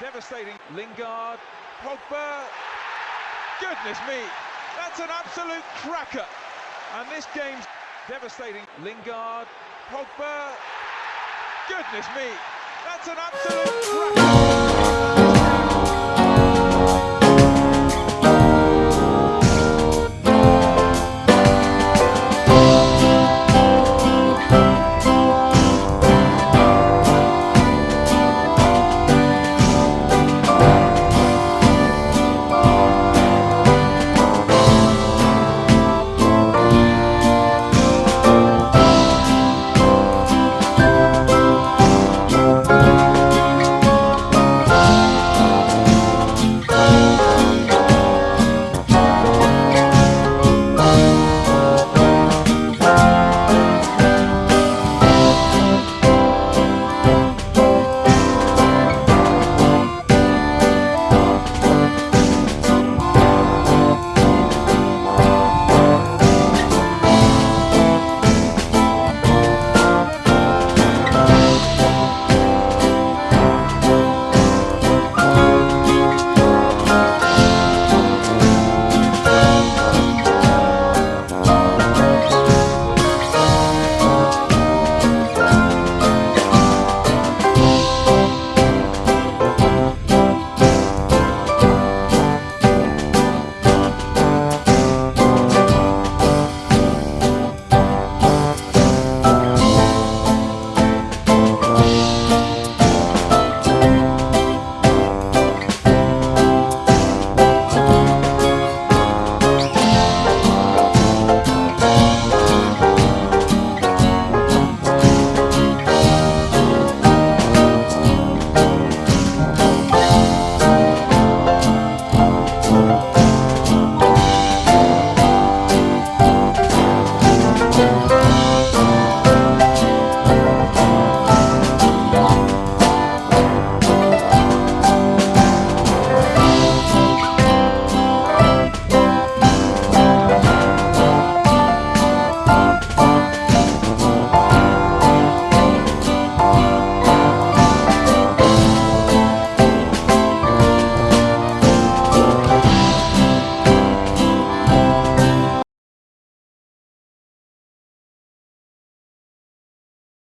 Devastating. Lingard, Pogba. Goodness me, that's an absolute cracker. And this game's devastating. Lingard, Pogba. Goodness me, that's an absolute cracker.